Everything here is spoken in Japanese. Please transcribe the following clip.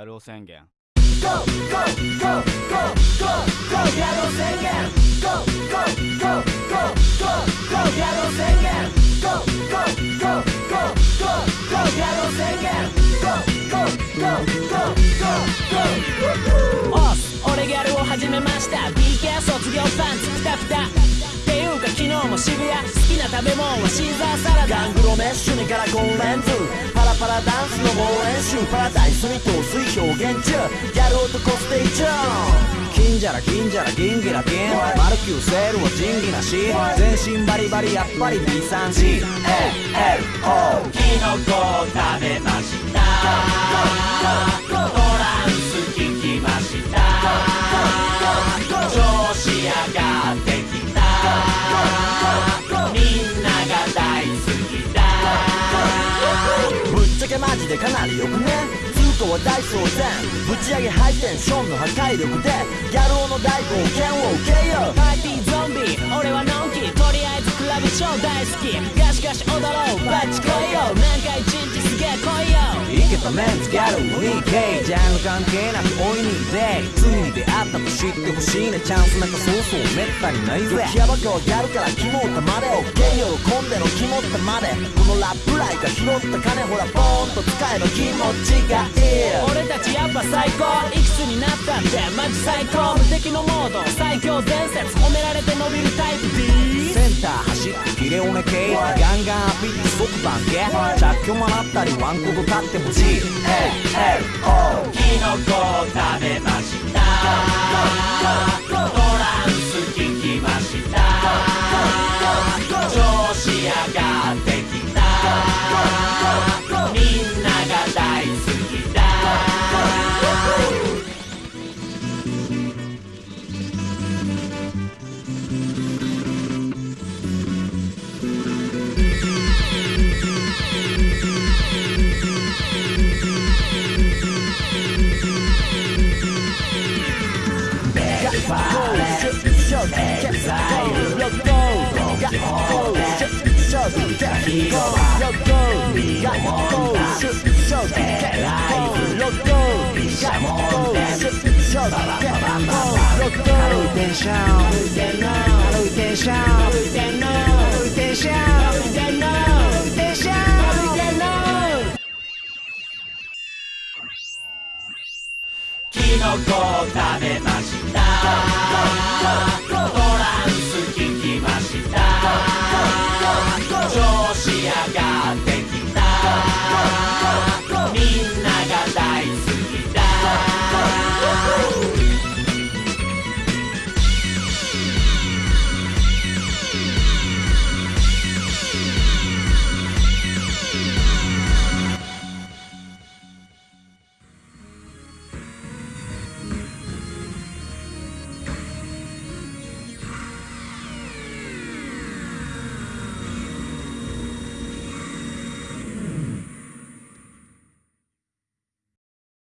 ギャル男宣言 go, きな食べ物はシーザーサラダ。ガングロメッシュにカラコンレンズパラパラダンスの猛練習パラダイスに陶酔表現中。ギャル男ステージ金じゃら金じゃら銀ギラ銀マルキューセールは仁義なし全身バリバリやっぱり B3GLO キノコを食べましたけマジでかなりよくね通貨は大騒然ぶち上げハイテンションの破壊力でギャル男の大冒険を受けようパーティーゾンビ俺はのんきとりあえずクラブ超大好きガシガシ踊ろうバッチ来いよ何回メンツギャル 2K ジャンル関係なく大いにデイ罪に出会ったと知ってほしいね。チャンスなんかそうそうめったにないぜ。ヤバかはギャルからキモったまで OK 喜んでのキモったまで。このラップライが拾った金ほらボーンと使えば気持ちがいい。俺たちやっぱ最高。いくつになったってマジ最高。無敵のモード。最強伝説。褒められて伸びるタイプ。D センター走ってキレオネ系。ガンガンアピって即番系着去もらったりワン。コブ買っても GLO キノコを食べましたキノコ食べます go, go, go.